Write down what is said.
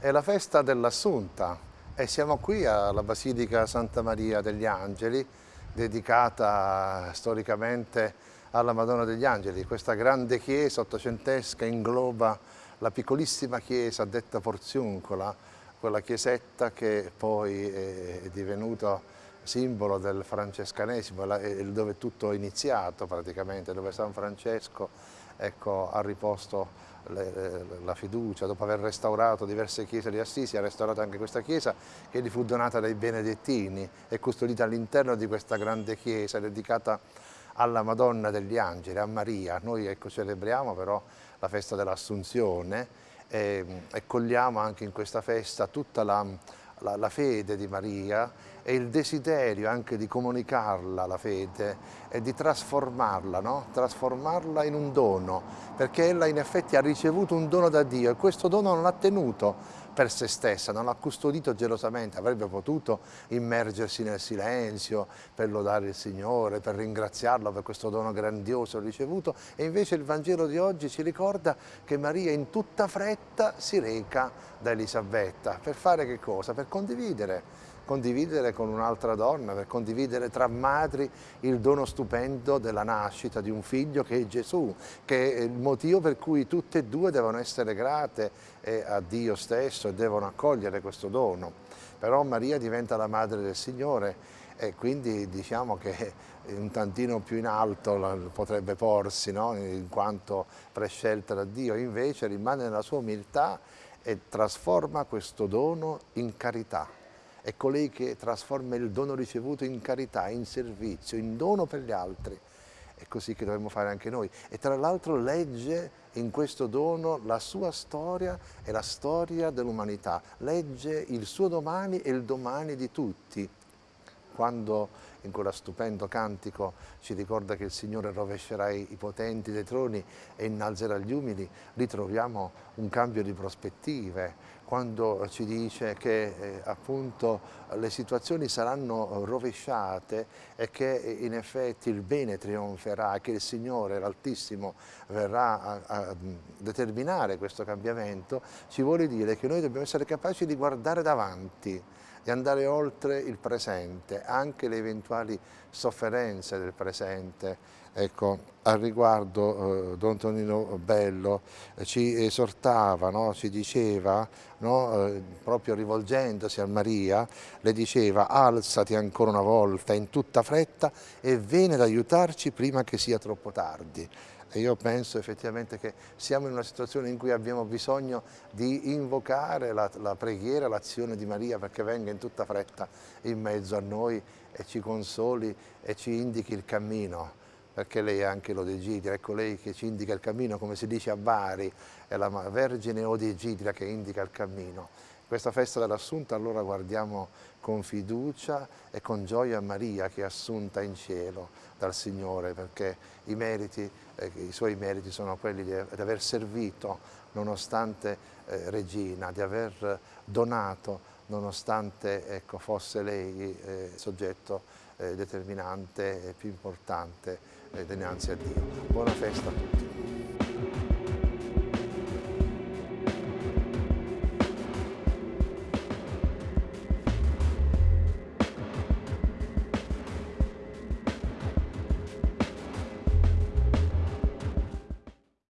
È la festa dell'Assunta e siamo qui alla Basilica Santa Maria degli Angeli, dedicata storicamente alla Madonna degli Angeli. Questa grande chiesa ottocentesca ingloba la piccolissima chiesa detta Porziuncola, quella chiesetta che poi è divenuta simbolo del francescanesimo, dove tutto è iniziato praticamente, dove San Francesco ecco, ha riposto la fiducia, dopo aver restaurato diverse chiese di Assisi, ha restaurato anche questa chiesa che gli fu donata dai Benedettini e custodita all'interno di questa grande chiesa dedicata alla Madonna degli Angeli, a Maria. Noi ecco, celebriamo però la festa dell'Assunzione e, e cogliamo anche in questa festa tutta la, la, la fede di Maria e il desiderio anche di comunicarla la fede e di trasformarla, no? trasformarla in un dono, perché ella in effetti ha ricevuto un dono da Dio e questo dono non ha tenuto per se stessa, non l'ha custodito gelosamente, avrebbe potuto immergersi nel silenzio per lodare il Signore, per ringraziarlo per questo dono grandioso ricevuto e invece il Vangelo di oggi ci ricorda che Maria in tutta fretta si reca da Elisabetta per fare che cosa? Per condividere condividere con un'altra donna, per condividere tra madri il dono stupendo della nascita di un figlio che è Gesù, che è il motivo per cui tutte e due devono essere grate a Dio stesso e devono accogliere questo dono. Però Maria diventa la madre del Signore e quindi diciamo che un tantino più in alto potrebbe porsi, no? in quanto prescelta da Dio, invece rimane nella sua umiltà e trasforma questo dono in carità è colei che trasforma il dono ricevuto in carità, in servizio, in dono per gli altri. È così che dovremmo fare anche noi. E tra l'altro legge in questo dono la sua storia e la storia dell'umanità. Legge il suo domani e il domani di tutti. Quando in quello stupendo cantico ci ricorda che il Signore rovescerà i potenti dei troni e innalzerà gli umili, lì troviamo un cambio di prospettive, quando ci dice che eh, appunto le situazioni saranno rovesciate e che in effetti il bene trionferà, che il Signore, l'Altissimo, verrà a, a determinare questo cambiamento, ci vuole dire che noi dobbiamo essere capaci di guardare davanti, di andare oltre il presente, anche le eventuali sofferenze del presente. Ecco, al riguardo eh, Don Tonino Bello eh, ci esortava, no? ci diceva, no? eh, proprio rivolgendosi a Maria, le diceva alzati ancora una volta in tutta fretta e vieni ad aiutarci prima che sia troppo tardi. E io penso effettivamente che siamo in una situazione in cui abbiamo bisogno di invocare la, la preghiera, l'azione di Maria perché venga in tutta fretta in mezzo a noi e ci consoli e ci indichi il cammino perché lei è anche l'Odegidra, ecco lei che ci indica il cammino, come si dice a Bari, è la Vergine Odegidra che indica il cammino. Questa festa dell'Assunta allora guardiamo con fiducia e con gioia Maria che è assunta in cielo dal Signore perché i, meriti, eh, i suoi meriti sono quelli di, di aver servito nonostante eh, regina, di aver donato nonostante ecco, fosse lei eh, soggetto eh, determinante e più importante eh, dinanzi a Dio. Buona festa a tutti.